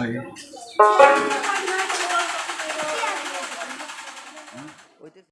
লাগে।